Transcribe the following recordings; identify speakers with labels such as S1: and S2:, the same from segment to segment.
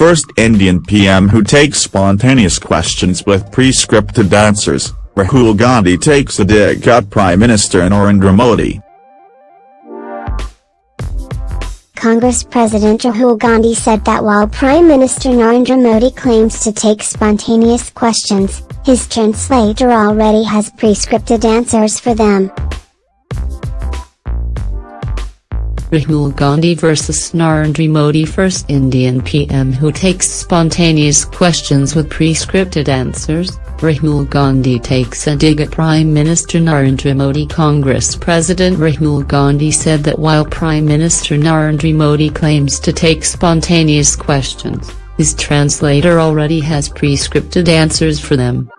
S1: first Indian PM who takes spontaneous questions with pre-scripted answers, Rahul Gandhi takes a dig at Prime Minister Narendra Modi.
S2: Congress President Rahul Gandhi said that while Prime Minister Narendra Modi claims to take spontaneous questions, his translator already has pre-scripted answers for them.
S3: Rahul Gandhi vs Narendra Modi. First Indian PM who takes spontaneous questions with pre-scripted answers, Rahul Gandhi takes a dig at Prime Minister Narendra Modi. Congress President Rahul Gandhi said that while Prime Minister Narendra Modi claims to take spontaneous questions, his translator already has pre-scripted answers for them.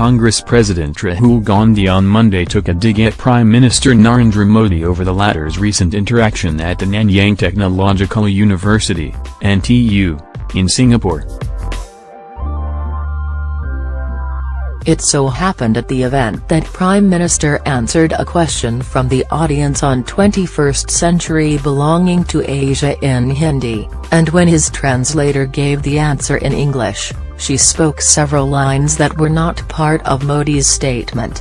S4: Congress President Rahul Gandhi on Monday took a dig at Prime Minister Narendra Modi over the latter's recent interaction at the Nanyang Technological University, NTU, in Singapore.
S5: It so happened at the event that Prime Minister answered a question from the audience on 21st Century belonging to Asia in Hindi, and when his translator gave the answer in English, she spoke several lines that were not part of Modi's statement.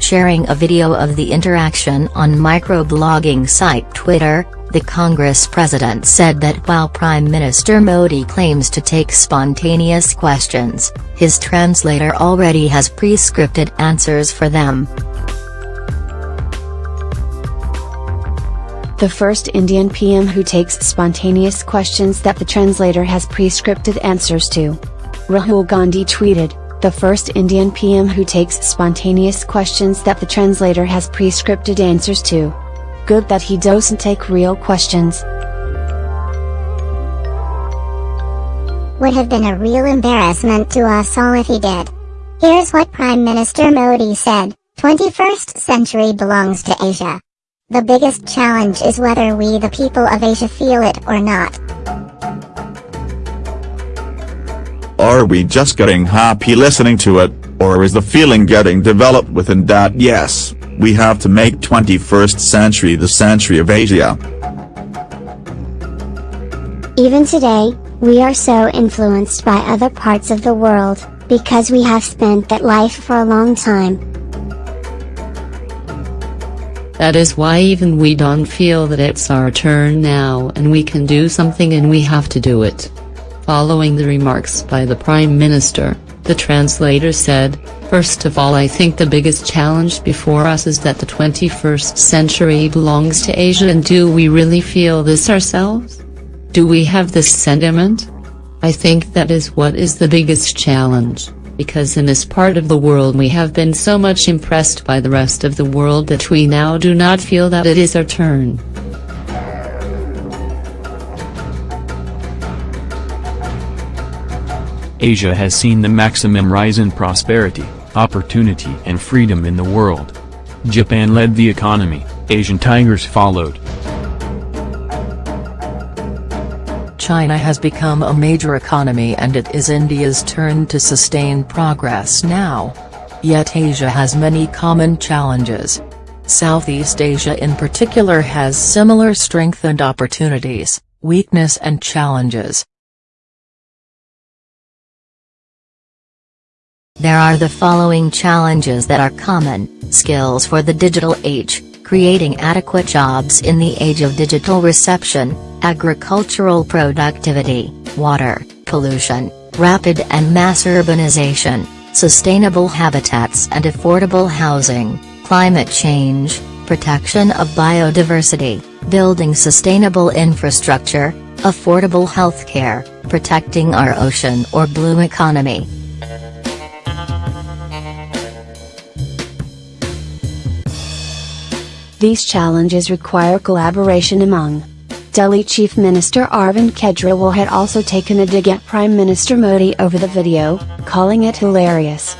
S6: Sharing a video of the interaction on microblogging site Twitter, the Congress president said that while Prime Minister Modi claims to take spontaneous questions, his translator already has pre-scripted answers for them.
S7: The first Indian PM who takes spontaneous questions that the translator has pre-scripted answers to. Rahul Gandhi tweeted, the first Indian PM who takes spontaneous questions that the translator has pre-scripted answers to. Good that he doesn't take real questions.
S2: Would have been a real embarrassment to us all if he did. Here's what Prime Minister Modi said, 21st century belongs to Asia. The biggest challenge is whether we the people of Asia feel it or not.
S1: Are we just getting happy listening to it, or is the feeling getting developed within that yes, we have to make 21st century the century of Asia.
S2: Even today, we are so influenced by other parts of the world, because we have spent that life for a long time.
S3: That is why even we don't feel that it's our turn now and we can do something and we have to do it. Following the remarks by the Prime Minister, the translator said, First of all I think the biggest challenge before us is that the 21st century belongs to Asia and do we really feel this ourselves? Do we have this sentiment? I think that is what is the biggest challenge because in this part of the world we have been so much impressed by the rest of the world that we now do not feel that it is our turn.
S4: Asia has seen the maximum rise in prosperity, opportunity and freedom in the world. Japan led the economy, Asian tigers followed.
S5: China has become a major economy and it is India's turn to sustain progress now. Yet Asia has many common challenges. Southeast Asia in particular has similar strength and opportunities, weakness and challenges.
S6: There are the following challenges that are common, skills for the digital age, creating adequate jobs in the age of digital reception, agricultural productivity, water, pollution, rapid and mass urbanization, sustainable habitats and affordable housing, climate change, protection of biodiversity, building sustainable infrastructure, affordable healthcare, protecting our ocean or blue economy,
S7: These challenges require collaboration among Delhi Chief Minister Arvind Kejriwal had also taken a dig at Prime Minister Modi over the video, calling it hilarious.